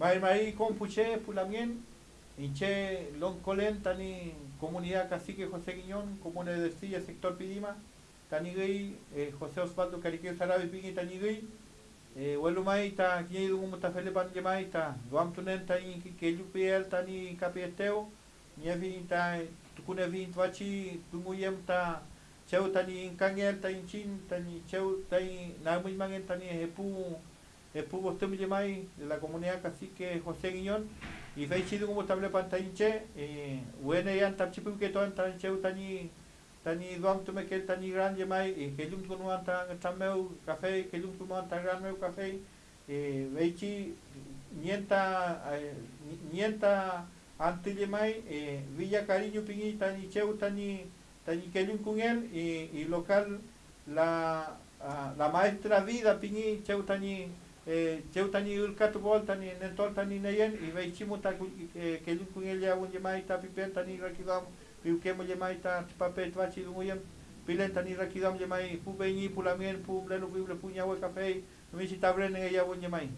Mai mai compuche pulamien inche lon colen tani comunidad cacique José Guiñón, comuna de Silla, sector Pidima, tani gay eh, José Osvaldo Cariqueo Sarabi Pingui tani gay eh, welu mai ta kiye du mo ta duam tunen ta in ke lu piel tani kapieteo nia vi ta tukune vi twachi tumuyem ta cheu tani kangel ta in chin tani cheu tai na muy mangen tani hepu hepu bostem je mai de la comunidad cacique José Guiñón. Y fei chidu como table pantainche eh wene yan tap chipu ke ton tan cheu tani tani duam tu me ke tani gran je mai e ke lum kunu anta tameu café ke lum kunu anta gran meu café e veichi nienta nienta anti je mai e villa cariño pingi tani cheu tani tani ke lum kun el y, y local la la maestra vida pingi cheu tani e, cheutani irkatu goltani nentoltani neyen iveichimuta e, kelunkunyellawan yemaita pipentani rakidam piukemo yemaita tipapet vachilumoyem pilentani rakidam yemai cafe pulamien si ta café michitabren yawon yemai